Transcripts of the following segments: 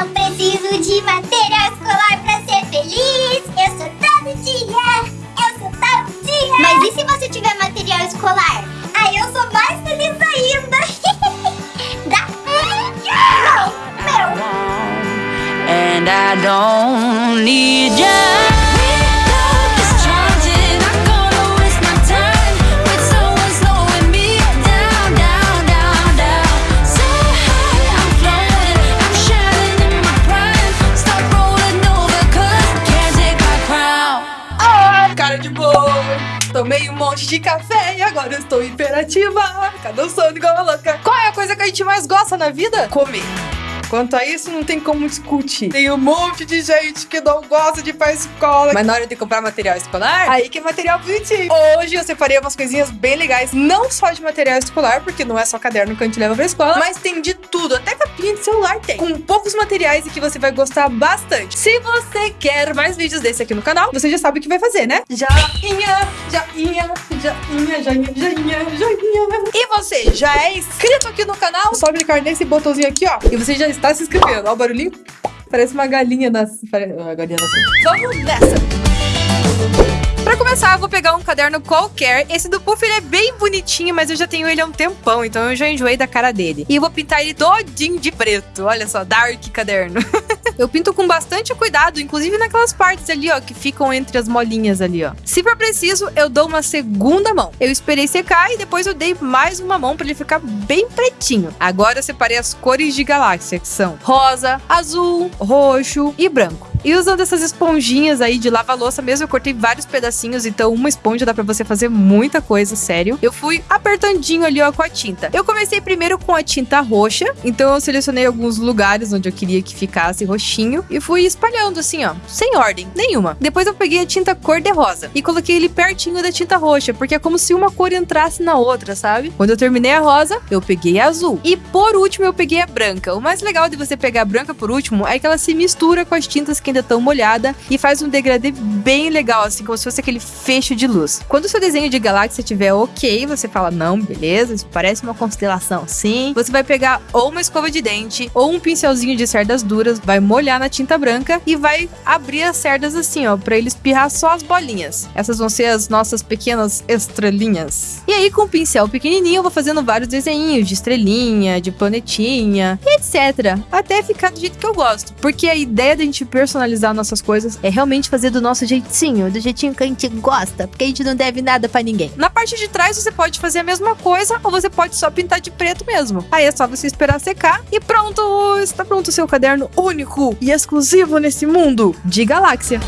não preciso de material escolar pra ser feliz. Eu sou todo dia. Eu sou todo dia. Mas e se você tiver material escolar? Aí eu sou mais feliz ainda. Dá? Não, meu. and I don't need you. De café e agora eu estou imperativa. O sono igual uma louca? Qual é a coisa que a gente mais gosta na vida? Comer. Quanto a isso, não tem como discutir. Tem um monte de gente que não gosta de ir pra escola. Mas na hora de comprar material escolar, aí que é material bonitinho. Hoje eu separei umas coisinhas bem legais, não só de material escolar, porque não é só caderno que a gente leva pra escola, mas tem de tudo, até capinha de celular tem. Com poucos materiais e que você vai gostar bastante. Se você quer mais vídeos desse aqui no canal, você já sabe o que vai fazer, né? Joinha, joinha, joinha, joinha, joinha, joinha. E você já é inscrito aqui no canal? Só clicar nesse botãozinho aqui, ó, e você já está se inscrevendo. Ó o barulhinho. Parece uma galinha nas... Pare... A galinha nas... Vamos nessa! Pra começar, eu vou pegar um caderno qualquer. Esse do Puff, ele é bem bonitinho, mas eu já tenho ele há um tempão, então eu já enjoei da cara dele. E vou pintar ele todinho de preto. Olha só, dark caderno. eu pinto com bastante cuidado, inclusive naquelas partes ali, ó, que ficam entre as molinhas ali, ó. Se for preciso, eu dou uma segunda mão. Eu esperei secar e depois eu dei mais uma mão pra ele ficar bem pretinho. Agora eu separei as cores de galáxia, que são rosa, azul, roxo e branco. E usando essas esponjinhas aí de lava-louça mesmo, eu cortei vários pedacinhos, então uma esponja dá pra você fazer muita coisa, sério. Eu fui apertandinho ali, ó, com a tinta. Eu comecei primeiro com a tinta roxa, então eu selecionei alguns lugares onde eu queria que ficasse roxinho e fui espalhando assim, ó, sem ordem nenhuma. Depois eu peguei a tinta cor-de-rosa e coloquei ele pertinho da tinta roxa, porque é como se uma cor entrasse na outra, sabe? Quando eu terminei a rosa, eu peguei a azul. E por último eu peguei a branca. O mais legal de você pegar a branca por último é que ela se mistura com as tintas que ainda estão molhada e faz um degradê bem legal, assim, como se fosse aquele fecho de luz. Quando o seu desenho de galáxia estiver ok, você fala, não, beleza, isso parece uma constelação, sim. Você vai pegar ou uma escova de dente ou um pincelzinho de cerdas duras, vai molhar na tinta branca e vai abrir as cerdas assim, ó, pra ele espirrar só as bolinhas. Essas vão ser as nossas pequenas estrelinhas. E aí, com o pincel pequenininho, eu vou fazendo vários desenhos de estrelinha, de planetinha etc. Até ficar do jeito que eu gosto. Porque a ideia da gente personalizar nossas coisas é realmente fazer do nosso jeitinho, do jeitinho que a gente gosta, porque a gente não deve nada pra ninguém. Na parte de trás você pode fazer a mesma coisa ou você pode só pintar de preto mesmo. Aí é só você esperar secar e pronto! Está pronto o seu caderno único e exclusivo nesse mundo de galáxia.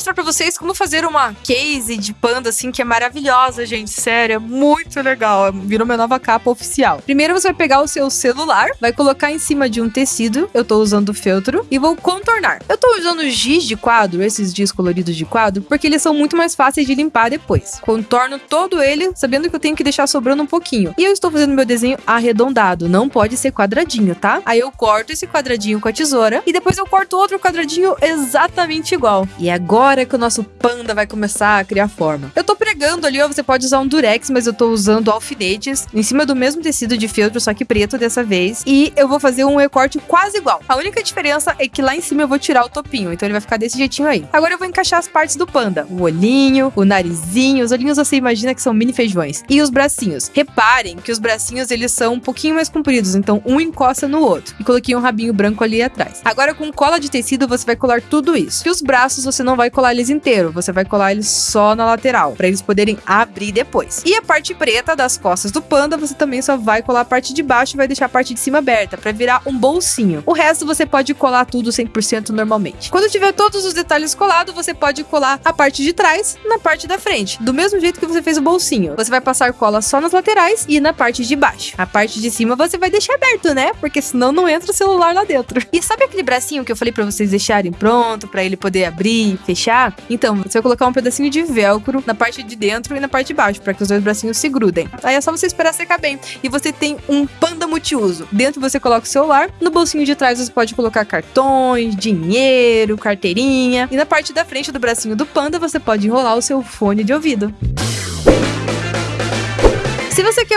Agora mostrar pra vocês como fazer uma case de panda, assim, que é maravilhosa, gente. Sério, é muito legal. Virou minha nova capa oficial. Primeiro você vai pegar o seu celular, vai colocar em cima de um tecido. Eu tô usando feltro e vou contornar. Eu tô usando giz de quadro, esses giz coloridos de quadro, porque eles são muito mais fáceis de limpar depois. Contorno todo ele, sabendo que eu tenho que deixar sobrando um pouquinho. E eu estou fazendo meu desenho arredondado, não pode ser quadradinho, tá? Aí eu corto esse quadradinho com a tesoura e depois eu corto outro quadradinho exatamente igual. E é agora que o nosso panda vai começar a criar forma. Eu tô pregando ali, ó, você pode usar um durex, mas eu tô usando alfinetes em cima do mesmo tecido de feltro, só que preto dessa vez. E eu vou fazer um recorte quase igual. A única diferença é que lá em cima eu vou tirar o topinho, então ele vai ficar desse jeitinho aí. Agora eu vou encaixar as partes do panda. O olhinho, o narizinho, os olhinhos você imagina que são mini feijões. E os bracinhos. Reparem que os bracinhos eles são um pouquinho mais compridos, então um encosta no outro. E coloquei um rabinho branco ali atrás. Agora com cola de tecido você vai colar tudo isso. E os braços você não vai colar eles inteiro, você vai colar eles só na lateral, para eles poderem abrir depois. E a parte preta das costas do panda, você também só vai colar a parte de baixo e vai deixar a parte de cima aberta, para virar um bolsinho. O resto você pode colar tudo 100% normalmente. Quando tiver todos os detalhes colados, você pode colar a parte de trás na parte da frente, do mesmo jeito que você fez o bolsinho. Você vai passar cola só nas laterais e na parte de baixo. A parte de cima você vai deixar aberto, né? Porque senão não entra o celular lá dentro. E sabe aquele bracinho que eu falei para vocês deixarem pronto, para ele poder abrir e fechar? Então, você vai colocar um pedacinho de velcro na parte de dentro e na parte de baixo, para que os dois bracinhos se grudem. Aí é só você esperar secar bem. E você tem um panda multiuso. Dentro você coloca o celular, no bolsinho de trás você pode colocar cartões, dinheiro, carteirinha. E na parte da frente do bracinho do panda você pode enrolar o seu fone de ouvido.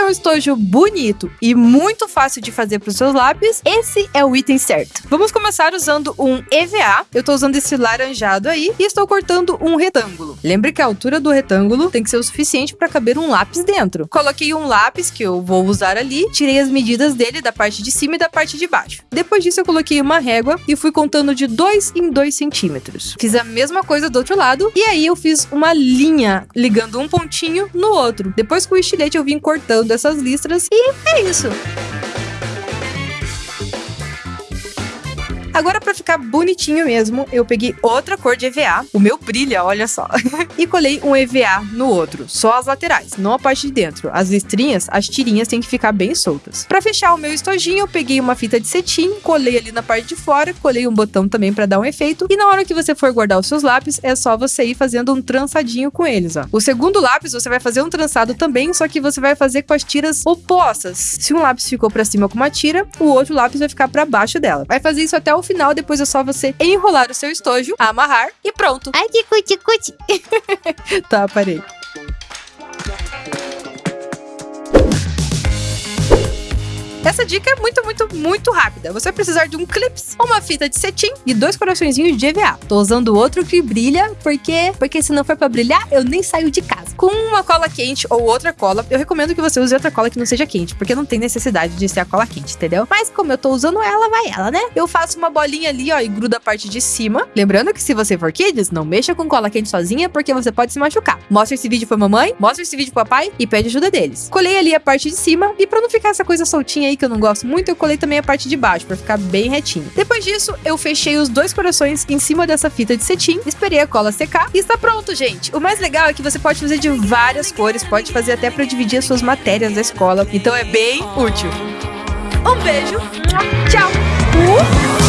Um estojo bonito e muito fácil de fazer para os seus lápis, esse é o item certo. Vamos começar usando um EVA. Eu estou usando esse laranjado aí e estou cortando um retângulo. Lembre que a altura do retângulo tem que ser o suficiente para caber um lápis dentro. Coloquei um lápis que eu vou usar ali, tirei as medidas dele da parte de cima e da parte de baixo. Depois disso eu coloquei uma régua e fui contando de 2 em 2 centímetros. Fiz a mesma coisa do outro lado e aí eu fiz uma linha ligando um pontinho no outro. Depois com o estilete eu vim cortando essas listras e é isso. Agora, para ficar bonitinho mesmo, eu peguei outra cor de EVA, o meu brilha, olha só, e colei um EVA no outro, só as laterais, não a parte de dentro. As listrinhas, as tirinhas têm que ficar bem soltas. Para fechar o meu estojinho, eu peguei uma fita de cetim, colei ali na parte de fora, colei um botão também para dar um efeito, e na hora que você for guardar os seus lápis, é só você ir fazendo um trançadinho com eles, ó. O segundo lápis, você vai fazer um trançado também, só que você vai fazer com as tiras opostas. Se um lápis ficou para cima com uma tira, o outro lápis vai ficar para baixo dela. Vai fazer isso até o final, depois é só você enrolar o seu estojo, amarrar e pronto. Ai, que cuti, cuti. Tá, parei. Essa dica é muito, muito, muito rápida. Você vai precisar de um clips, uma fita de cetim e dois coraçõezinhos de EVA. Tô usando outro que brilha, porque porque se não for para brilhar, eu nem saio de casa. Com uma cola quente ou outra cola, eu recomendo que você use outra cola que não seja quente, porque não tem necessidade de ser a cola quente, entendeu? Mas como eu tô usando ela, vai ela, né? Eu faço uma bolinha ali, ó, e gruda a parte de cima. Lembrando que se você for kids, não mexa com cola quente sozinha, porque você pode se machucar. Mostra esse vídeo pra mamãe, mostra esse vídeo pro papai e pede ajuda deles. Colei ali a parte de cima e pra não ficar essa coisa soltinha aí que eu não gosto muito, eu colei também a parte de baixo pra ficar bem retinho. Depois disso, eu fechei os dois corações em cima dessa fita de cetim, esperei a cola secar e está pronto, gente. O mais legal é que você pode fazer de várias cores, pode fazer até pra dividir as suas matérias da escola, então é bem útil. Um beijo, tchau! Uh!